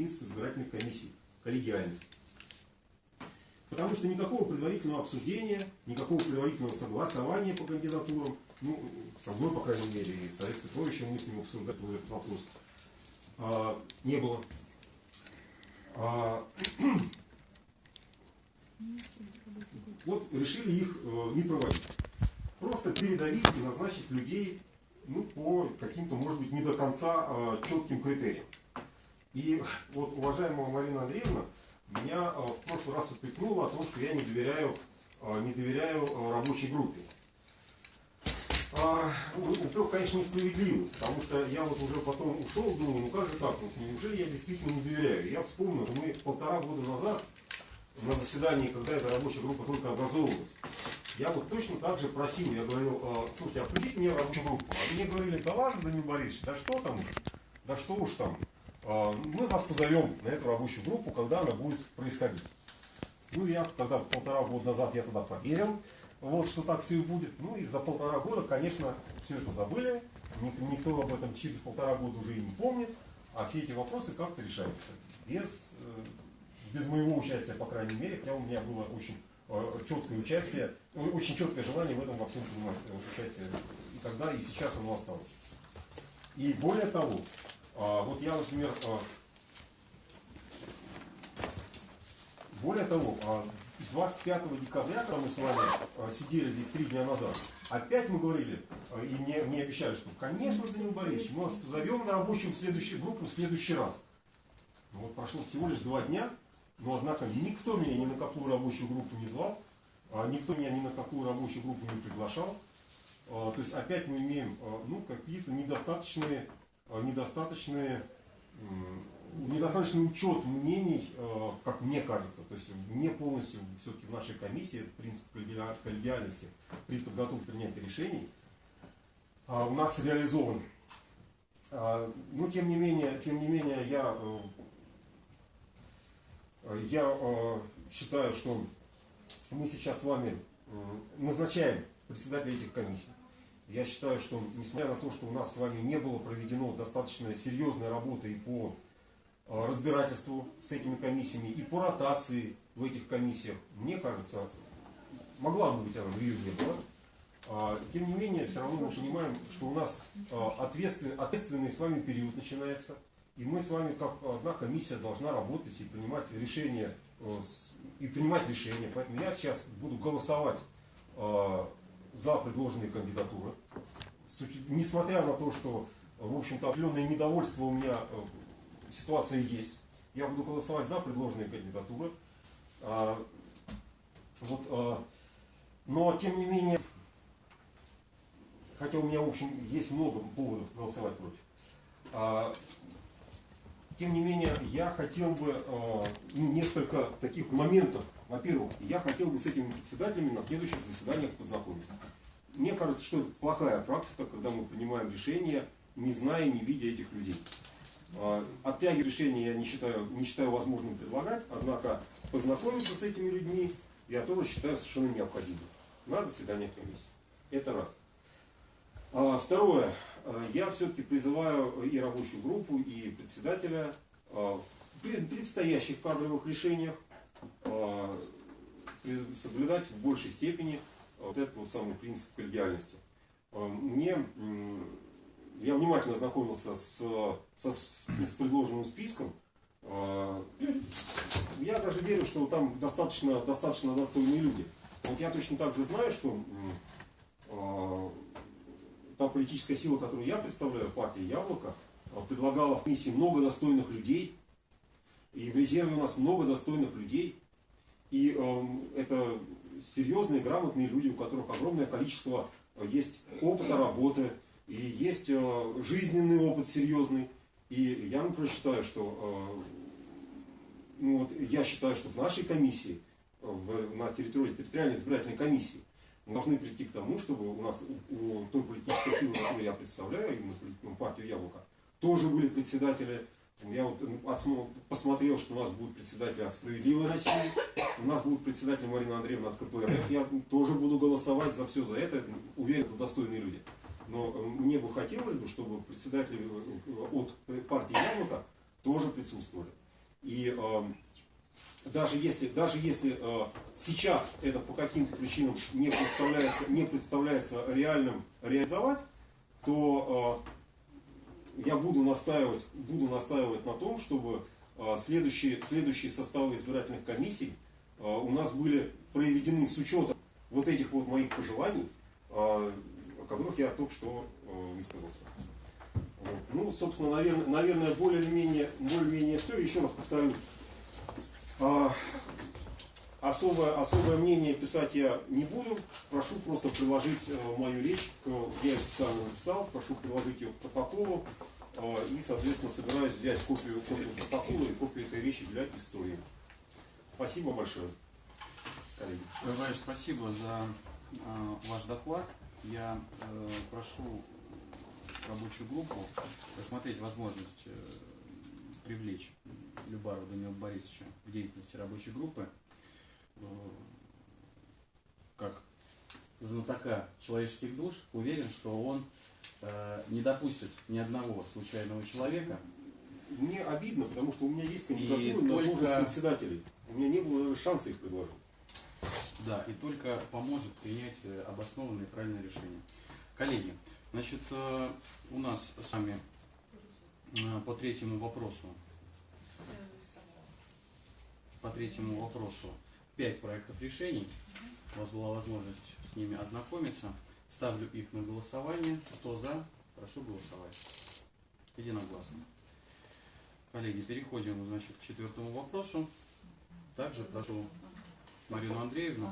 принцип избирательной комиссии, коллегиальность. Потому что никакого предварительного обсуждения, никакого предварительного согласования по кандидатурам, ну, со мной, по крайней мере, и с Олегом Петровичем мы с ним обсуждали этот вопрос, а, не было. А, вот решили их э, не проводить. Просто передавить и назначить людей ну, по каким-то, может быть, не до конца э, четким критериям. И вот уважаемая Марина Андреевна меня э, в прошлый раз упрекнула о том, что я не доверяю, э, не доверяю э, рабочей группе. А, упрек, конечно, несправедливый, потому что я вот уже потом ушел, думаю, ну как же так, вот, неужели я действительно не доверяю? Я вспомнил, мы полтора года назад на заседании, когда эта рабочая группа только образовывалась, я вот точно так же просил, я говорил, слушайте, а включите мне рабочую группу. А мне говорили, да ладно, Данил Борисович, да что там, да что уж там, мы вас позовем на эту рабочую группу, когда она будет происходить. Ну, я тогда полтора года назад я тогда поверил, вот, что так все и будет. Ну, и за полтора года, конечно, все это забыли. Никто об этом через полтора года уже и не помнит. А все эти вопросы как-то решаются. Без, э, без моего участия, по крайней мере, хотя у меня было очень э, четкое участие, очень четкое желание в этом во всем принимать э, участие. И тогда, и сейчас оно осталось. И более того, а, вот я, например, более того, 25 декабря, когда мы с вами сидели здесь три дня назад, опять мы говорили и мне, мне обещали, что, конечно, Данил Борисович, мы вас позовем на рабочую в следующую группу в следующий раз. Ну, вот прошло всего лишь два дня, но однако никто меня ни на какую рабочую группу не звал, а никто меня ни на какую рабочую группу не приглашал. А, то есть опять мы имеем ну, какие-то недостаточные, недостаточные недостаточный учет мнений, э, как мне кажется, то есть не полностью все-таки в нашей комиссии принцип коллегиальности при подготовке принятия решений а, у нас реализован. Но тем не менее, тем не менее я, э, я э, считаю, что мы сейчас с вами назначаем председателя этих комиссий. Я считаю, что несмотря на то, что у нас с вами не было проведено достаточно серьезной работы и по Э, разбирательству с этими комиссиями и по ротации в этих комиссиях, мне кажется, могла бы быть она, но ее не было. А, тем не менее, все равно мы понимаем, что у нас э, ответственный, ответственный с вами период начинается, и мы с вами, как одна комиссия, должна работать и принимать решения, э, и принимать решения. Поэтому я сейчас буду голосовать за предложенные кандидатуры. Несмотря на то, что, в общем-то, определенное недовольство у меня ситуация есть. Я буду голосовать за предложенные кандидатуры. А, вот, а, но, тем не менее, хотя у меня, в общем, есть много поводов голосовать против, а, тем не менее, я хотел бы несколько таких моментов. Во-первых, я хотел бы с этими председателями на следующих заседаниях познакомиться. Мне кажется, что это плохая практика, когда мы принимаем решения, не зная, не видя этих людей. А, оттягивать решения я не считаю, не считаю возможным предлагать, однако познакомиться с этими людьми я тоже считаю совершенно необходимым на заседаниях комиссии. Это раз. А, второе. А, я все-таки призываю и рабочую группу, и председателя в предстоящих кадровых решениях соблюдать в большей степени вот этот вот самый принцип коллегиальности. Мне я внимательно ознакомился с, со, с, предложенным списком. А, я даже верю, что там достаточно, достаточно достойные люди. Вот я точно так же знаю, что а, та политическая сила, которую я представляю, партия Яблоко, а, предлагала в комиссии много достойных людей. И в резерве у нас много достойных людей. И это серьезные, грамотные люди, у которых огромное количество есть опыта работы, и есть э, жизненный опыт серьезный. И я, например, считаю, что, э, ну вот, я считаю, что в нашей комиссии, в, на территории территориальной избирательной комиссии, мы должны прийти к тому, чтобы у нас, у той политической силы, которую я представляю, именно ну, партию Яблоко, тоже были председатели. Я вот посмотрел, что у нас будут председатели от «Справедливой России», у нас будут председатели Марина Андреевна от КПРФ. Я тоже буду голосовать за все за это. Уверен, что достойные люди. Но э, мне бы хотелось, бы, чтобы председатели э, от партии Яблоко тоже присутствовали. И э, даже если, даже если э, сейчас это по каким-то причинам не представляется, не представляется реальным реализовать, то э, я буду настаивать, буду настаивать на том, чтобы э, следующие, следующие составы избирательных комиссий э, у нас были проведены с учетом вот этих вот моих пожеланий, э, о которых я только что высказался. Ну, собственно, наверное, наверное более или менее, более менее все. Еще раз повторю, а, особое, особое мнение писать я не буду. Прошу просто приложить э, мою речь, к, я ее специально написал, прошу приложить ее к протоколу. э, И, соответственно, собираюсь взять копию, копию протокола и копию этой речи для истории. Спасибо большое, коллеги. Товарищ, спасибо за э, ваш доклад. Я э, прошу рабочую группу рассмотреть возможность э, привлечь Любарова Данила Борисовича в деятельности рабочей группы как знатока человеческих душ. Уверен, что он э, не допустит ни одного случайного человека Мне обидно, потому что у меня есть кандидатура на только- должность председателей. У меня не было даже шанса их предложить. Да, и только поможет принять э, обоснованное и правильное решение. Коллеги, значит, э, у нас с вами э, по третьему вопросу, по третьему вопросу пять проектов решений. У вас была возможность с ними ознакомиться. Ставлю их на голосование. Кто за, прошу голосовать. Единогласно. Коллеги, переходим, значит, к четвертому вопросу. Также прошу Марину Андреевну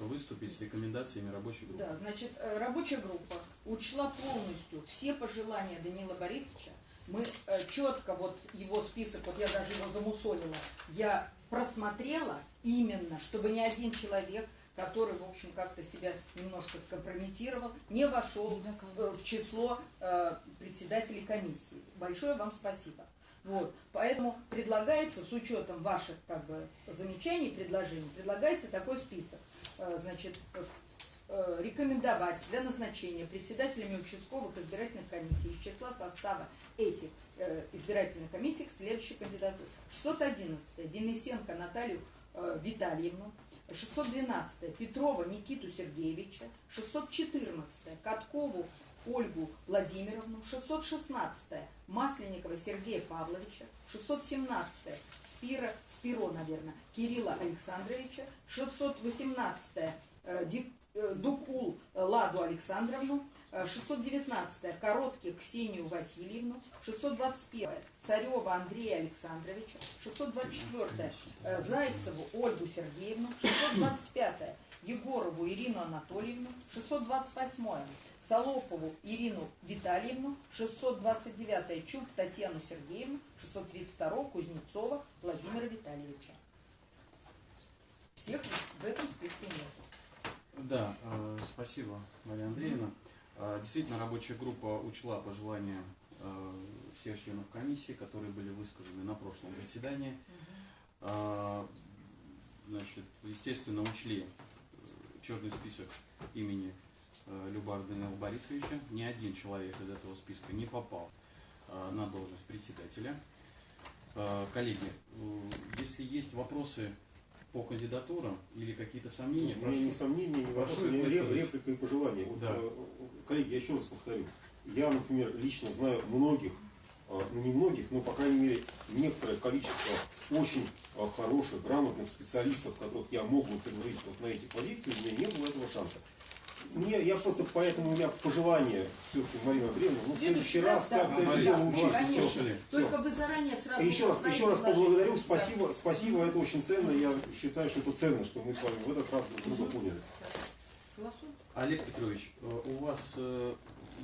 выступить с рекомендациями рабочей группы. Да, значит, э, рабочая группа учла полностью все пожелания Данила Борисовича. Мы э, четко, вот его список, вот я даже его замусолила, я просмотрела именно, чтобы ни один человек, который, в общем, как-то себя немножко скомпрометировал, не вошел в число э, председателей комиссии. Большое вам спасибо. Вот, поэтому предлагается, с учетом ваших как бы, замечаний, предложений, предлагается такой список. Э, Значит, рекомендовать для назначения председателями участковых избирательных комиссий из числа состава этих э, избирательных комиссий следующей кандидатуре. 611 Денисенко Наталью э, Витальевну, 612 Петрова Никиту Сергеевича, 614 Каткову Ольгу Владимировну, 616 Масленникова Сергея Павловича, 617 Спира, Спиро, наверное, Кирилла Александровича, 618 э, Ди- э, Дукул Ладу Александровну, э, 619 Коротких Ксению Васильевну, 621 Царева Андрея Александровича, 624 э, Зайцеву Ольгу Сергеевну, 625 Егорову Ирину Анатольевну, 628 Солопову Ирину Витальевну, 629 Чуб Татьяну Сергеевну, 632 Кузнецова Владимира Витальевича. Всех в этом списке нет. Да, э, спасибо, Мария Андреевна. Э, Действительно, рабочая группа учла пожелания э, всех членов комиссии, которые были высказаны на прошлом заседании. Значит, естественно, учли черный список имени Любара Данила Борисовича. Ни один человек из этого списка не попал на должность председателя. Коллеги, если есть вопросы по кандидатурам или какие-то сомнения, У меня прошу вопросов, их ни ре- высказать. реплика и пожелания. Вот, Да. э, коллеги, я еще раз повторю. Я, например, лично знаю многих, э, ну не многих, но, по крайней мере, некоторое количество очень э, хороших, грамотных специалистов, которых я мог бы предложить вот на эти позиции, у меня не было этого шанса. Мне, я просто поэтому у меня пожелание все-таки, Марина Андреевна, ну, в следующий раз да. как-то да, учиться. Только вы заранее сразу... И еще раз, еще раз поблагодарю, Да. спасибо, спасибо, это очень ценно, я считаю, что это ценно, что мы с вами в этот раз друг друга поняли. Олег Петрович, э, у вас э,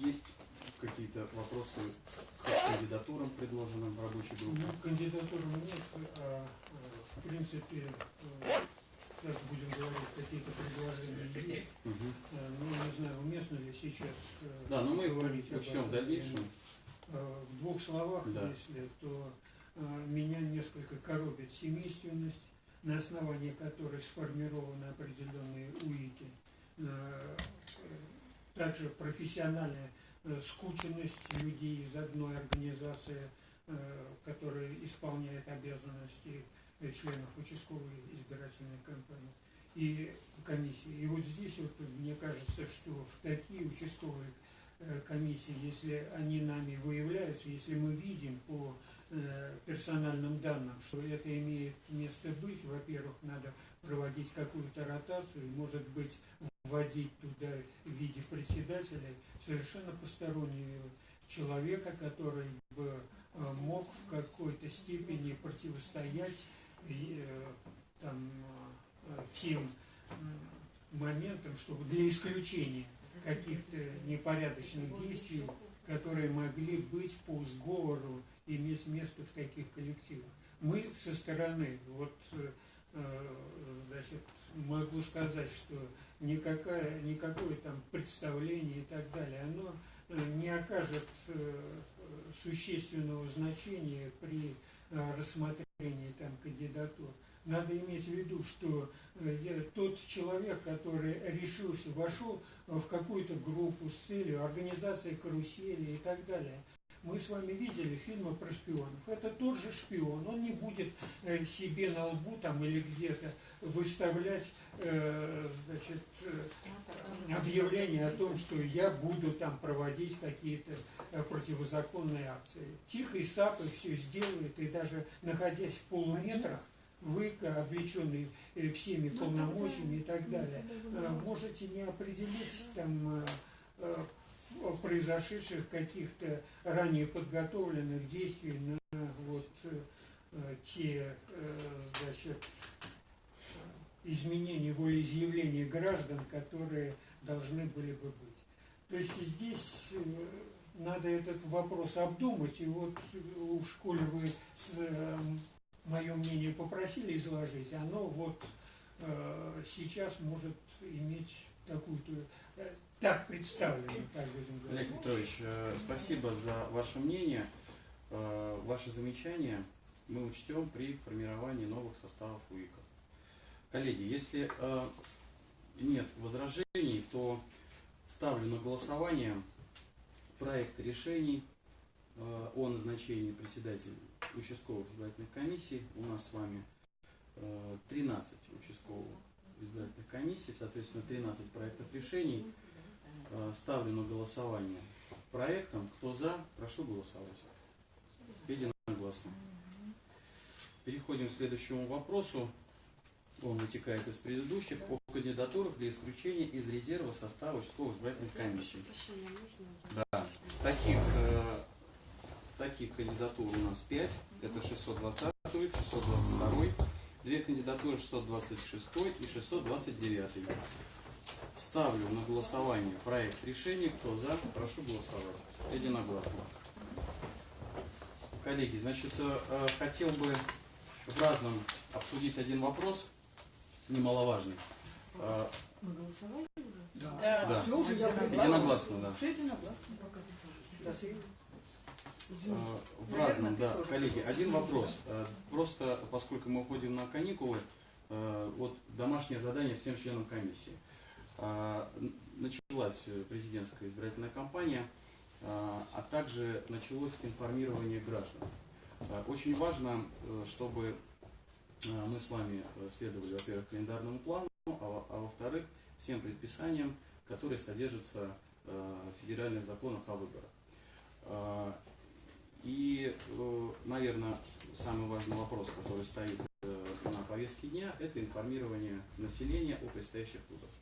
есть какие-то вопросы к кандидатурам, предложенным в рабочей группе? Ну, кандидатуры нет, а, э, в принципе, так будем говорить, какие-то предложения есть. Э, Ну, не знаю, уместно ли сейчас э, Да, но мы говорить об учтем в дальнейшем. Э, В двух словах, Да. если, то меня несколько коробит семейственность, на основании которой сформированы определенные УИКи. Также профессиональная скученность людей из одной организации который исполняет обязанности членов участковой избирательной кампании и комиссии. И вот здесь вот мне кажется, что в такие участковые э, комиссии, если они нами выявляются, если мы видим по э, персональным данным, что это имеет место быть, во-первых, надо проводить какую-то ротацию, может быть, вводить туда в виде председателя совершенно постороннего человека, который бы э, мог в какой-то степени противостоять там, э, тем моментам, чтобы для исключения каких-то непорядочных действий, которые могли быть по сговору иметь место в таких коллективах. Мы со стороны, вот, э, э, значит, могу сказать, что никакая, никакое там представление и так далее, оно э, не окажет э, существенного значения при э, там кандидатур. Надо иметь в виду, что э, тот человек, который решился, вошел в какую-то группу с целью организации карусели и так далее. Мы с вами видели фильмы про шпионов. Это тот же шпион. Он не будет э, себе на лбу там или где-то выставлять э, значит, э, объявление о том, что я буду там проводить какие-то э, противозаконные акции. Тихо и сапой все сделает, и даже находясь в полуметрах, вы, облеченный всеми полномочиями и так далее, э, можете не определить там произошедших каких-то ранее подготовленных действий на вот те значит, э, изменения волеизъявления граждан, которые должны были бы быть. То есть здесь э, надо этот вопрос обдумать, и вот э, уж коли вы мое мнение попросили изложить, оно вот э, сейчас может иметь такую-то, э, так представлено, так. Олег Петрович, э, спасибо за ваше мнение. Э, Ваши замечания мы учтем при формировании новых составов УИКа. Коллеги, если э, нет возражений, то ставлю на голосование проект решений э, о назначении председателя участковых избирательных комиссий. У нас с вами э, 13 участковых избирательных комиссий, соответственно, 13 проектов решений. Э, Ставлю на голосование проектом. Кто за, прошу голосовать. Единогласно. Переходим к следующему вопросу. Он вытекает из предыдущих о кандидатурах для исключения из резерва состава участковых избирательных комиссий. Можно? Да. Таких, э, таких кандидатур у нас 5. Это 620 622 две кандидатуры 626 и 629. Ставлю на голосование проект решения. Кто за, прошу голосовать. Единогласно. Коллеги, значит, э, э, хотел бы в разном обсудить один вопрос, немаловажный. Э, Мы голосовали уже? Да. Все уже я Единогласно, да. Все единогласно. Да. Э, В разном, да, коллеги. Один вопрос. Просто поскольку мы уходим на каникулы, вот домашнее задание всем членам комиссии. Началась президентская избирательная кампания, а также началось информирование граждан. Очень важно, э, чтобы мы с вами э, следовали, во-первых, календарному плану, а а во-вторых, всем предписаниям, которые содержатся э, в федеральных законах о выборах. Э, И, наверное, самый важный вопрос, который стоит э, на повестке дня, это информирование населения о предстоящих выборах.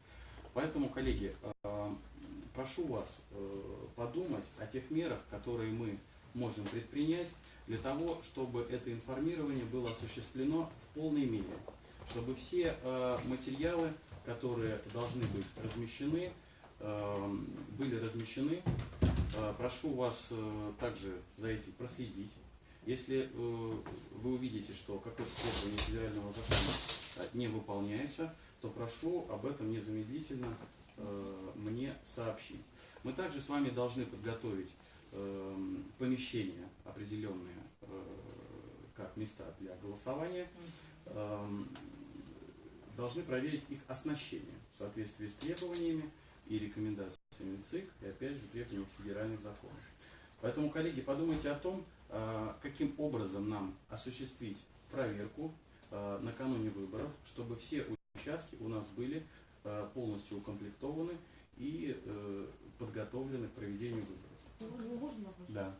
Поэтому, коллеги, э, прошу вас э, подумать о тех мерах, которые мы можем предпринять для того, чтобы это информирование было осуществлено в полной мере, чтобы все э, материалы, которые должны быть размещены, э, были размещены. Э, Прошу вас также за этим проследить. Если вы увидите, что какое-то требование федерального закона не выполняется, то прошу об этом незамедлительно мне сообщить. Мы также с вами должны подготовить помещения определенные э, как места для голосования. Эм, Должны проверить их оснащение в соответствии с требованиями и рекомендациями ЦИК и опять же требованиями федеральных законов. Поэтому, коллеги, подумайте о том, э, каким образом нам осуществить проверку э, накануне выборов, чтобы все участки у нас были полностью укомплектованы и подготовлены к проведению выборов. Можно вопрос? Да.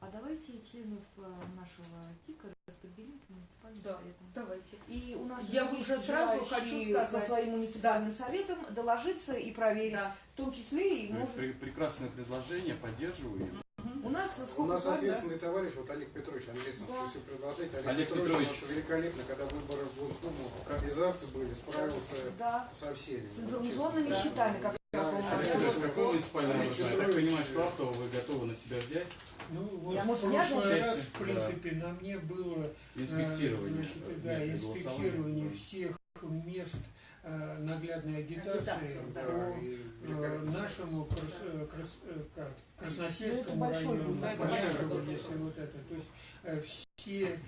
А давайте членов э, нашего ТИКа распределим по муниципальным Да. советам. Давайте. И у нас Я же уже сразу хочу сказать. со своим муниципальным советом доложиться и проверить, Да. в том числе и может пре- Прекрасное предложение, поддерживаю его. у нас У нас да? ответственный товарищ, вот Олег Петрович, Андрейцев, Да. если предложить. Олег, Олег Петрович, Петрович. у нас великолепно, когда выборы в Госдуму, организации были, справился Да, со всеми. с информационными Да. счетами, как муниципальное Олег образование? Я так понимаю, что автово вы готовы на себя взять? Ну, вот Я, в может, прошлый раз, Части, в принципе, на мне было э, инспектирование значит, да, инспектирование всех мест э, наглядной агитации да. по Да, э, нашему крас- крас- как, Красносельскому Ну, это большой району, да, Большого, большой если вот это. То есть все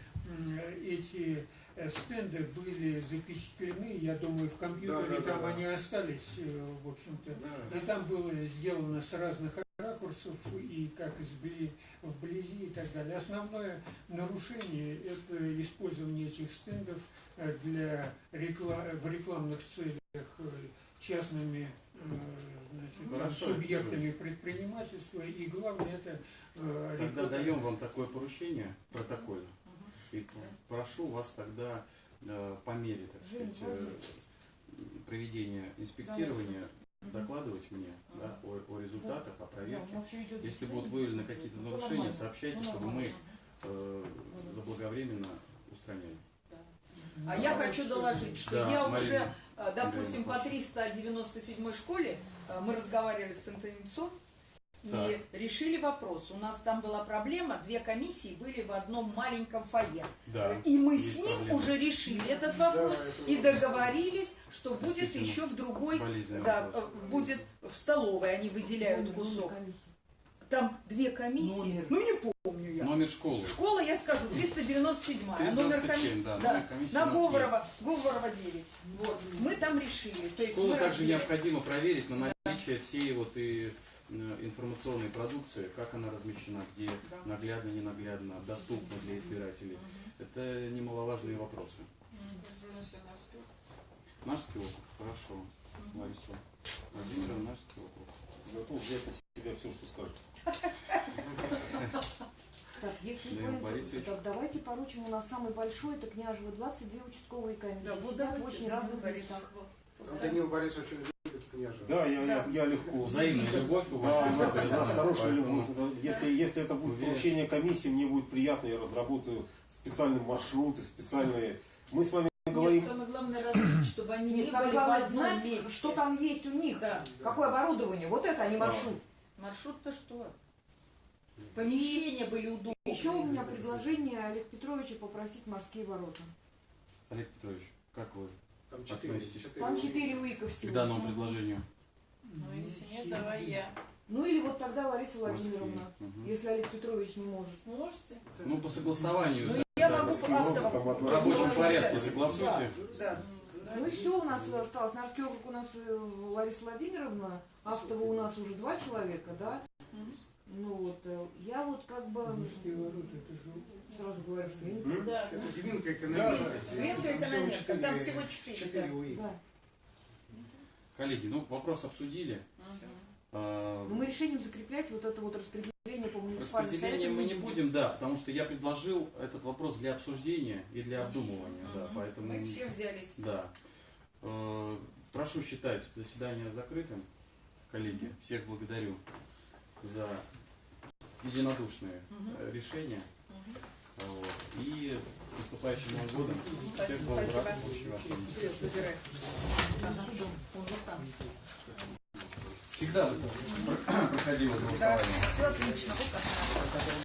эти стенды были запечатлены, я думаю, в компьютере Да, да, да, там да. они остались, э, в общем-то. Да. И там было сделано с разных ракурсов и как извли вблизи и так далее. Основное нарушение – это использование этих стендов э, для рекла- в рекламных целях э, частными э, значит, Хорошо, субъектами предпринимательства. И главное – это э, Тогда реклама. даем вам такое поручение протокольно. И прошу вас тогда э, по мере, так сказать, э, проведения инспектирования докладывать мне да, о, о результатах, о проверке. Если будут выявлены какие-то нарушения, сообщайте, Ну, чтобы мы э, заблаговременно устраняли. А я хочу доложить, что Да, я Марина. уже, э, допустим, по прошу. 397 школе мы разговаривали с Антонинцом и Так. решили вопрос. У нас там была проблема, две комиссии были в одном маленьком фойе. Да. И мы есть с ним проблема. уже решили этот вопрос это и договорились, что будет еще в другой, да, вопрос. будет в столовой, они выделяют кусок. комиссии. Там две комиссии, Номер. ну не помню я. Номер школы. Школа, я скажу, 397 а номер 397, да, да, номер комиссии на у нас Говорова, Говорова 9. Вот. Мы там решили. То есть Школу также разбили- необходимо проверить на наличие всей вот и информационной продукции, как она размещена, где Да. наглядно, ненаглядно, доступно для избирателей. Это немаловажные вопросы. Нарский округ, хорошо. Лариса Владимировна, Нарский округ. Готов взять на себя все, что скажет. Так, если Борисович. так, давайте поручим, у нас самый большой, это Княжево, 22 участковые комиссии. Да, вот в очень разных местах. Данил Борисович княжа. Да, я, я, Да. я легко. Взаимная любовь у Да, вас. у есть, нас, я у нас хорошая любовь. Если, если это будет Уверен. поручение комиссии, мне будет приятно, я разработаю специальные маршруты, специальные. Мы с вами Нет, говорим, самое главное разбить, чтобы они не Нет, были главное знать, месте. что там есть у них, Да. какое оборудование. Вот это, а не Да. маршрут. Маршрут-то что? Помещения были удобные. Еще у меня предложение Олег Петровича попросить морские ворота. Олег Петрович, как вы Там четыре. Там четыре УИКа к всего. данному предложению? Ну, если нет, давай я. Ну или вот тогда Лариса Владимировна, мгм. если Олег Петрович не может. Можете? Ну, по согласованию. Ну, да, я да, могу автово- там В рабочем Да. порядке согласуйте. Да. Ну и все, у нас осталось. Нарский округ у нас э, Лариса Владимировна, Автово у нас уже два человека, да? Ну вот, э, я вот как бы ворота, это же сразу говорю, что я не? Да. Это экономика. Двинка Там всего экономика, четыре- там всего четыре, Четыре да. УИ. Да. Коллеги, ну вопрос обсудили. А, Но мы решением закреплять вот это вот распределение по муниципальным Распределение мы не будем, да, потому что я предложил этот вопрос для обсуждения и для обдумывания, да, поэтому, Мы все взялись. да. Э, Прошу считать заседание закрытым, коллеги, всех благодарю за единодушные э, решения. Вот. И с наступающим Новым годом. Всех там. Всегда проходило Да, голосование. все отлично.